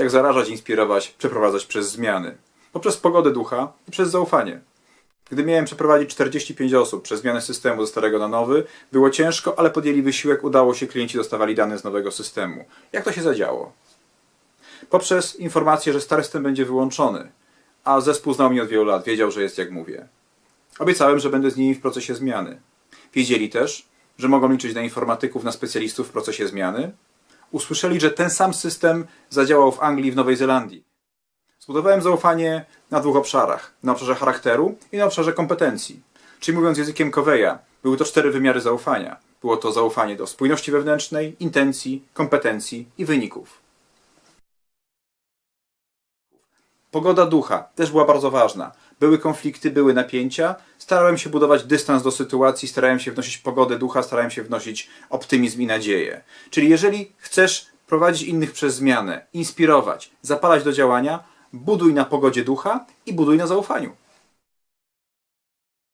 jak zarażać, inspirować, przeprowadzać przez zmiany. Poprzez pogodę ducha i przez zaufanie. Gdy miałem przeprowadzić 45 osób przez zmianę systemu ze starego na nowy, było ciężko, ale podjęli wysiłek, udało się, klienci dostawali dane z nowego systemu. Jak to się zadziało? Poprzez informację, że stary system będzie wyłączony, a zespół znał mnie od wielu lat, wiedział, że jest jak mówię. Obiecałem, że będę z nimi w procesie zmiany. Wiedzieli też, że mogą liczyć na informatyków, na specjalistów w procesie zmiany. Usłyszeli, że ten sam system zadziałał w Anglii i w Nowej Zelandii. Zbudowałem zaufanie na dwóch obszarach. Na obszarze charakteru i na obszarze kompetencji. Czyli mówiąc językiem Coveya, były to cztery wymiary zaufania. Było to zaufanie do spójności wewnętrznej, intencji, kompetencji i wyników. Pogoda ducha też była bardzo ważna. Były konflikty, były napięcia. Starałem się budować dystans do sytuacji, starałem się wnosić pogodę ducha, starałem się wnosić optymizm i nadzieję. Czyli jeżeli chcesz prowadzić innych przez zmianę, inspirować, zapalać do działania, buduj na pogodzie ducha i buduj na zaufaniu.